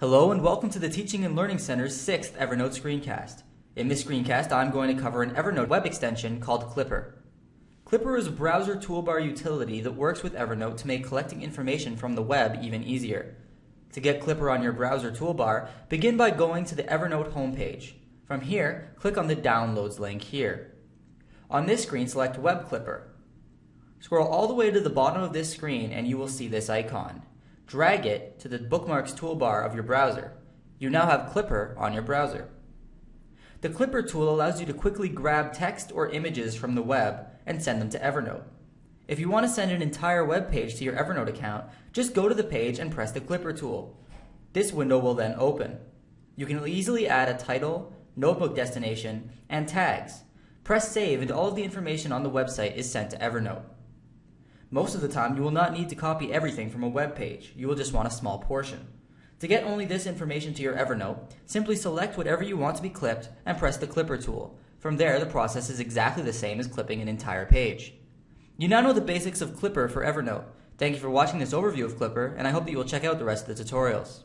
Hello and welcome to the Teaching and Learning Center's 6th Evernote screencast. In this screencast, I'm going to cover an Evernote web extension called Clipper. Clipper is a browser toolbar utility that works with Evernote to make collecting information from the web even easier. To get Clipper on your browser toolbar, begin by going to the Evernote homepage. From here, click on the Downloads link here. On this screen, select Web Clipper. Scroll all the way to the bottom of this screen and you will see this icon. Drag it to the Bookmarks toolbar of your browser. You now have Clipper on your browser. The Clipper tool allows you to quickly grab text or images from the web and send them to Evernote. If you want to send an entire web page to your Evernote account, just go to the page and press the Clipper tool. This window will then open. You can easily add a title, notebook destination, and tags. Press save and all of the information on the website is sent to Evernote. Most of the time, you will not need to copy everything from a web page. You will just want a small portion. To get only this information to your Evernote, simply select whatever you want to be clipped and press the Clipper tool. From there, the process is exactly the same as clipping an entire page. You now know the basics of Clipper for Evernote. Thank you for watching this overview of Clipper, and I hope that you will check out the rest of the tutorials.